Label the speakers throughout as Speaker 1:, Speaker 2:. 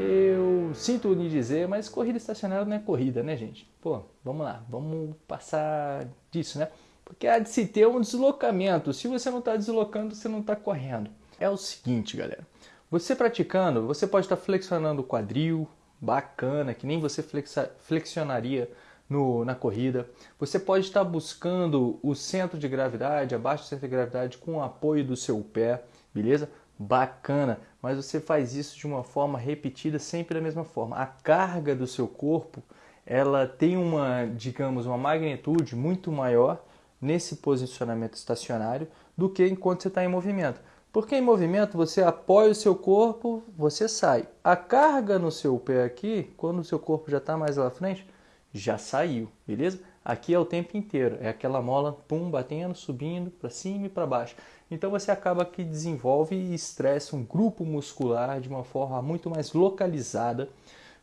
Speaker 1: Eu sinto lhe dizer, mas corrida estacionária não é corrida, né, gente? Pô, vamos lá, vamos passar disso, né? Porque há de se ter um deslocamento. Se você não está deslocando, você não está correndo. É o seguinte, galera. Você praticando, você pode estar flexionando o quadril, bacana, que nem você flexa, flexionaria no, na corrida. Você pode estar buscando o centro de gravidade, abaixo do centro de gravidade, com o apoio do seu pé, beleza? Bacana, mas você faz isso de uma forma repetida, sempre da mesma forma. A carga do seu corpo, ela tem uma, digamos, uma magnitude muito maior nesse posicionamento estacionário do que enquanto você está em movimento. Porque em movimento você apoia o seu corpo, você sai. A carga no seu pé aqui, quando o seu corpo já está mais lá à frente, já saiu, beleza? Aqui é o tempo inteiro, é aquela mola pum batendo, subindo para cima e para baixo. Então você acaba que desenvolve e estressa um grupo muscular de uma forma muito mais localizada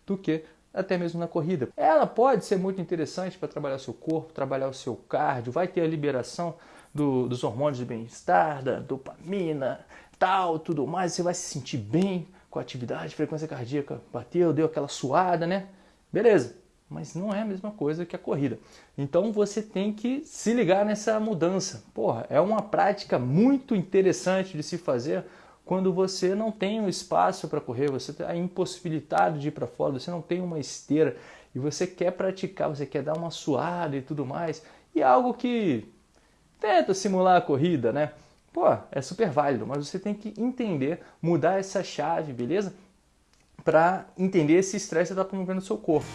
Speaker 1: do que até mesmo na corrida. Ela pode ser muito interessante para trabalhar seu corpo, trabalhar o seu cardio, vai ter a liberação do, dos hormônios de bem-estar, da dopamina, tal, tudo mais. Você vai se sentir bem com a atividade, frequência cardíaca bateu, deu aquela suada, né? Beleza mas não é a mesma coisa que a corrida. Então você tem que se ligar nessa mudança. Porra, é uma prática muito interessante de se fazer quando você não tem um espaço para correr, você está impossibilitado de ir para fora, você não tem uma esteira e você quer praticar, você quer dar uma suada e tudo mais, e é algo que tenta simular a corrida, né? Pô, é super válido, mas você tem que entender, mudar essa chave, beleza? Para entender esse estresse que está promovendo no seu corpo.